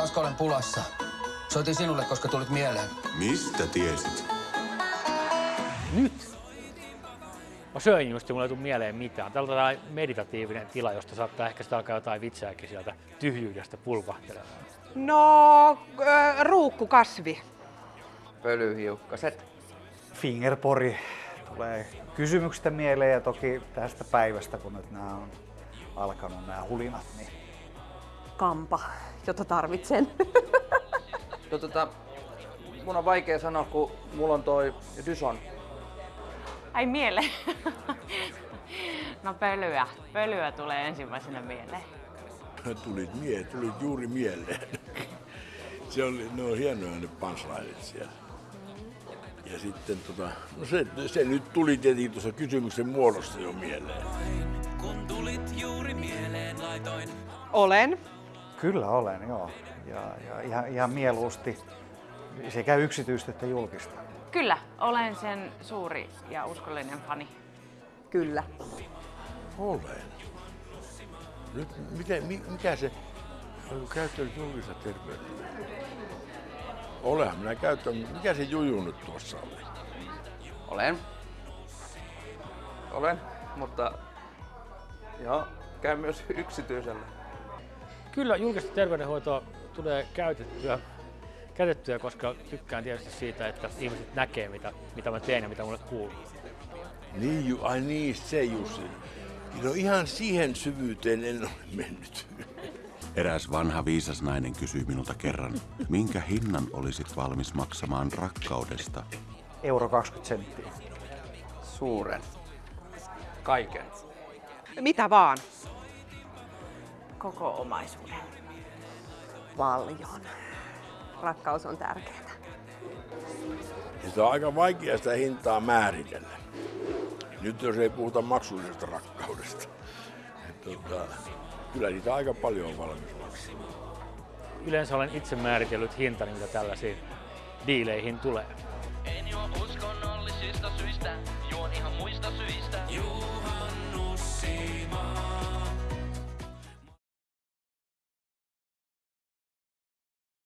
Asko, olen pulassa. Soitin sinulle, koska tulit mieleen. Mistä tiesit? Nyt! Mä söin just ja mulla ei tule mieleen mitään. Täällä on tällainen meditatiivinen tila, josta saattaa ehkä sitä alkaa jotain vitseäkin sieltä tyhjyydestä pulpahtelemaan. No, äh, ruukkukasvi. Pölyhiukkaset. Fingerpori tulee kysymyksestä mieleen ja toki tästä päivästä, kun nyt nämä on alkanut nämä hulinat, niin Kampa, jota tarvitsen. No tota, mun on vaikea sanoa, kun mulla on toi Dyson. Ai miele. No pölyä. Pölyä tulee ensimmäisenä mieleen. tulit, mie, tulit juuri mieleen. Se oli, ne on hienoja ne punchlineit siellä. Ja sitten tota, no se, se nyt tuli tietenkin tuossa kysymyksen muodossa jo mieleen. Kun tulit juuri mieleen, laitoin Olen. Kyllä olen, joo. Ja, ja ihan, ihan mieluusti sekä yksityistä että julkista. Kyllä, olen sen suuri ja uskollinen fani. Kyllä. Olen. Nyt miten, mi, mikä se, onko käyttänyt julkista terveyttä? Olehan minä käyttänyt, mikä se juju nyt tuossa oli? Olen. Olen, mutta joo, käyn myös yksityisellä. Kyllä julkista terveydenhoitoa tulee käytettyä, käytettyä, koska tykkään tietysti siitä, että ihmiset näkee, mitä, mitä mä teen ja mitä mulle kuuluu. Niin, ju, ai niin, se Jussi. No ihan siihen syvyyteen en ole mennyt. Eräs vanha viisas nainen kysyi minulta kerran, minkä hinnan olisit valmis maksamaan rakkaudesta? Euro 20 senttiä. Suuren. Kaiken. Mitä vaan. Koko omaisuuden. Paljon. Rakkaus on tärkeää. Ja se on aika vaikea sitä hintaa määritellä. Nyt jos ei puhuta maksullisesta rakkaudesta. Et Tota, kyllä niitä aika paljon on valmis maksamaan. Yleensä olen itse määritellyt hintani, mitä tällaisiin diileihin tulee. En juo uskonnollisista juon syistä.